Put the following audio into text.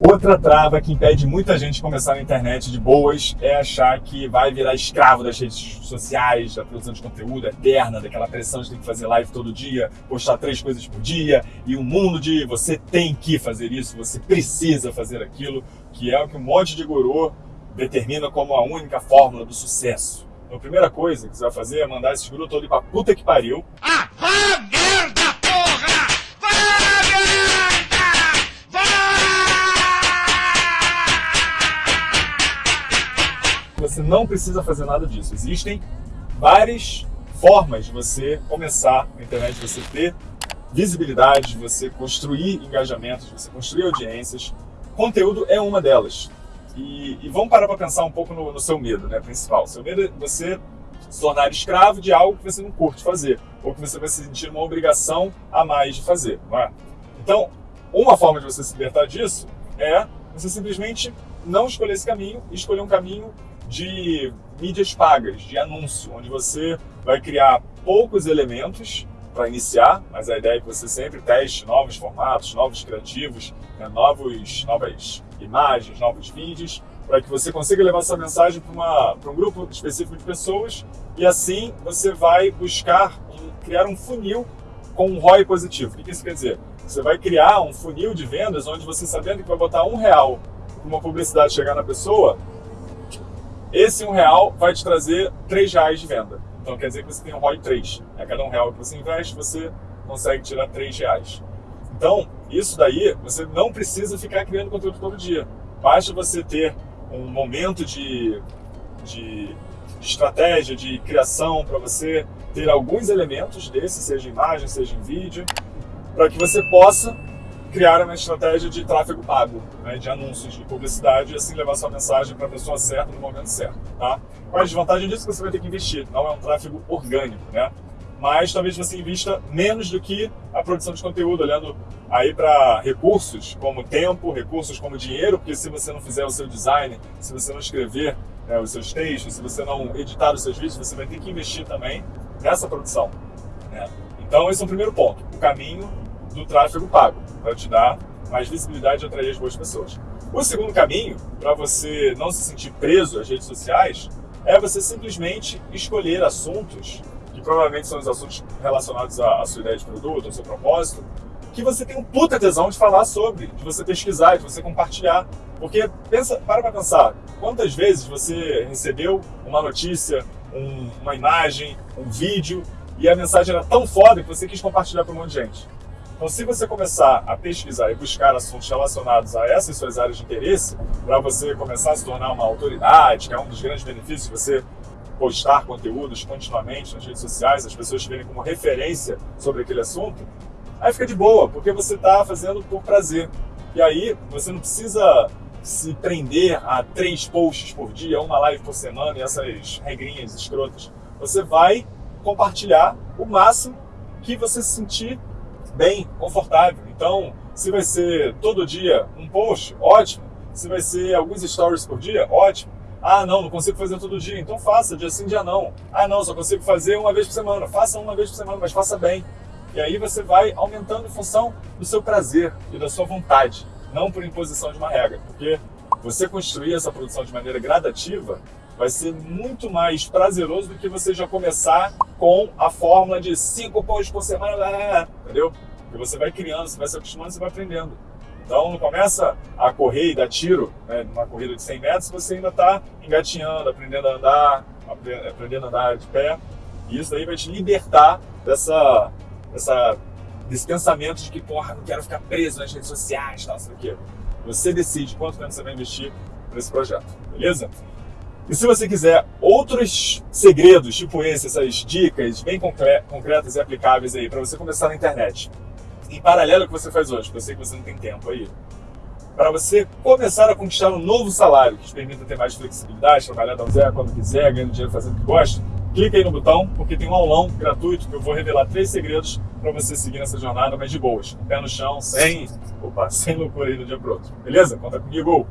Outra trava que impede muita gente de começar na internet de boas é achar que vai virar escravo das redes sociais, da produção de conteúdo eterna, daquela pressão de ter que fazer live todo dia, postar três coisas por dia, e um mundo de você tem que fazer isso, você precisa fazer aquilo, que é o que um monte de guru determina como a única fórmula do sucesso. Então a primeira coisa que você vai fazer é mandar esse guru todo ir pra puta que pariu. Ah, Você não precisa fazer nada disso. Existem várias formas de você começar na internet, de você ter visibilidade, de você construir engajamentos, de você construir audiências. Conteúdo é uma delas. E, e vamos parar para pensar um pouco no, no, seu medo, né, principal. Seu medo é você se tornar escravo de algo que você não curte fazer, ou que você vai se sentir uma obrigação a mais de fazer. Não é? Então, uma forma de você se libertar disso é você simplesmente não escolher esse caminho e escolher um caminho de mídias pagas, de anúncio, onde você vai criar poucos elementos para iniciar, mas a ideia é que você sempre teste novos formatos, novos criativos, né, novos, novas imagens, novos vídeos, para que você consiga levar essa mensagem para um grupo específico de pessoas e assim você vai buscar um, criar um funil com um ROI positivo. O que isso quer dizer? Você vai criar um funil de vendas onde você sabendo que vai botar um real para uma publicidade chegar na pessoa, esse um real vai te trazer três reais de venda. Então quer dizer que você tem um ROI 3. A cada um real que você investe, você consegue tirar três reais. Então, isso daí, você não precisa ficar criando conteúdo todo dia. Basta você ter um momento de, de, estratégia, de criação, para você ter alguns elementos desses, seja em imagem, seja em vídeo, para que você possa criar uma estratégia de tráfego pago, né, de anúncios, de publicidade, e assim levar sua mensagem para a pessoa certa no momento certo. Tá? Qual é a desvantagem disso? Que você vai ter que investir, não é um tráfego orgânico, né? mas talvez você invista menos do que a produção de conteúdo, olhando aí para recursos como tempo, recursos como dinheiro, porque se você não fizer o seu design, se você não escrever né, os seus textos, se você não editar os seus vídeos, você vai ter que investir também nessa produção. Né? Então esse é o primeiro ponto, o caminho do tráfego pago, para te dar mais visibilidade e atrair as boas pessoas. O segundo caminho, para você não se sentir preso às redes sociais, é você simplesmente escolher assuntos, que provavelmente são os assuntos relacionados à, sua ideia de produto, ao seu propósito, que você tem um puta tesão de falar sobre, de você pesquisar, de você compartilhar. Porque, pensa, para para pensar, quantas vezes você recebeu uma notícia, um, uma imagem, um vídeo, e a mensagem era tão foda que você quis compartilhar para um monte de gente. Então, se você começar a pesquisar e buscar assuntos relacionados a essas suas áreas de interesse, para você começar a se tornar uma autoridade, que é um dos grandes benefícios de você postar conteúdos continuamente nas redes sociais, as pessoas te verem como referência sobre aquele assunto, aí fica de boa, porque você está fazendo por prazer. E aí você não precisa se prender a três posts por dia, uma live por semana e essas regrinhas escrotas. Você vai compartilhar o máximo que você se sentir bem, confortável. Então, se vai ser todo dia um post, ótimo. Se vai ser alguns stories por dia, ótimo. Ah, não, não consigo fazer todo dia, então faça, dia sim, dia não. Ah, não, só consigo fazer uma vez por semana. Faça uma vez por semana, mas faça bem. E aí você vai aumentando em função do seu prazer e da sua vontade, não por imposição de uma regra. Porque você construir essa produção de maneira gradativa vai ser muito mais prazeroso do que você já começar com a fórmula de cinco posts por semana, entendeu? Porque você vai criando, você vai se acostumando, você vai aprendendo. Então não começa a correr e dar tiro, né, numa corrida de 100 metros, você ainda está engatinhando, aprendendo a andar, aprendendo a andar de pé. E isso daí vai te libertar dessa, dessa, desse pensamento de que, porra, não quero ficar preso nas redes sociais, tal, sei o quê. Você decide quanto tempo você vai investir nesse projeto, beleza? E se você quiser outros segredos, tipo esse, essas dicas bem concretas e aplicáveis aí para você começar na internet, em paralelo ao que você faz hoje, porque eu sei que você não tem tempo aí, para você começar a conquistar um novo salário que te permita ter mais flexibilidade, trabalhar da zero quando quiser, ganhando dinheiro fazendo o que gosta, clica aí no botão, porque tem um aulão gratuito que eu vou revelar três segredos para você seguir nessa jornada, mas de boas, pé no chão, sem, opa, sem loucura aí do dia pro outro. Beleza? Conta comigo!